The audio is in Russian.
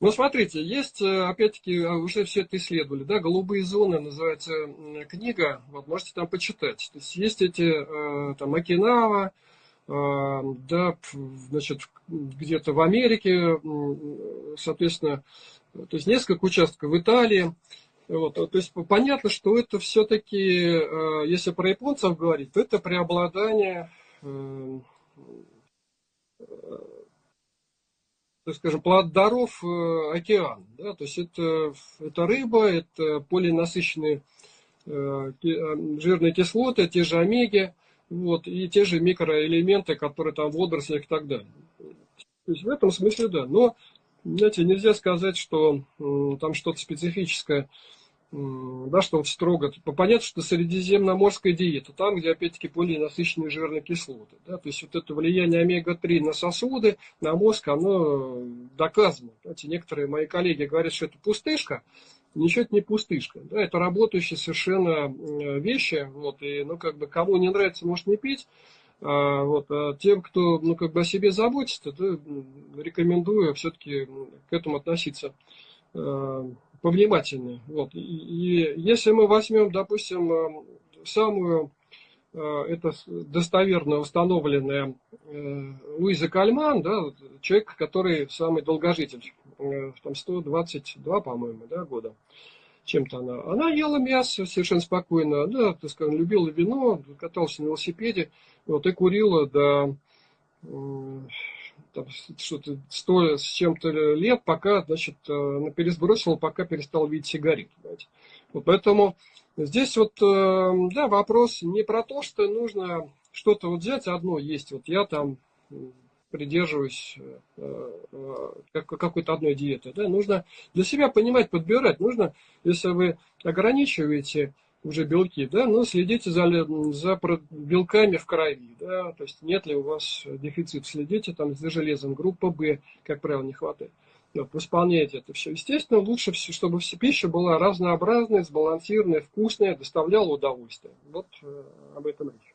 Ну, смотрите, есть, э, опять-таки, а, уже все это исследовали, да, «Голубые зоны» называется книга, вот можете там почитать. То есть есть эти, э, там, Окинава, э, да, значит, где-то в Америке, соответственно, то есть несколько участков в Италии. Вот, то есть понятно, что это все-таки, если про японцев говорить, то это преобладание так скажем, плодоров э, океан. Да? То есть это, это рыба, это полинасыщенные э, э, жирные кислоты, те же омеги, вот, и те же микроэлементы, которые там в водорослях и так далее. То есть в этом смысле да. Но, знаете, нельзя сказать, что там что-то специфическое да, что вот строго, понятно, что средиземноморская диета, там, где, опять-таки, более насыщенные жирные кислоты, да, то есть вот это влияние омега-3 на сосуды, на мозг, оно доказано. Знаете, некоторые мои коллеги говорят, что это пустышка, ничего это не пустышка, да, это работающие совершенно вещи, вот, и, ну, как бы, кому не нравится, может не пить, а, вот, а тем, кто, ну, как бы о себе заботится, да, рекомендую все-таки к этому относиться повнимательнее. Вот. И, если мы возьмем, допустим, э, самую э, это достоверно установленная э, Луиза Кальман, да, человек, который самый долгожитель, там 122, по-моему, да, года чем-то она. Она ела мясо совершенно спокойно, да, так скажем, любила вино, каталась на велосипеде, вот, и курила до что-то сто с чем-то лет, пока, значит, э, пересбросил, пока перестал видеть сигарету. Вот поэтому здесь вот, э, да, вопрос не про то, что нужно что-то вот взять одно есть. Вот я там придерживаюсь э, какой-то одной диеты. Да? Нужно для себя понимать, подбирать. Нужно, если вы ограничиваете уже белки, да, но следите за, за белками в крови, да, то есть нет ли у вас дефицит, следите там за железом, группа В, как правило, не хватает. Вот, восполняйте это все. Естественно, лучше, чтобы пища была разнообразная, сбалансированная, вкусная, доставляла удовольствие. Вот э, об этом речь.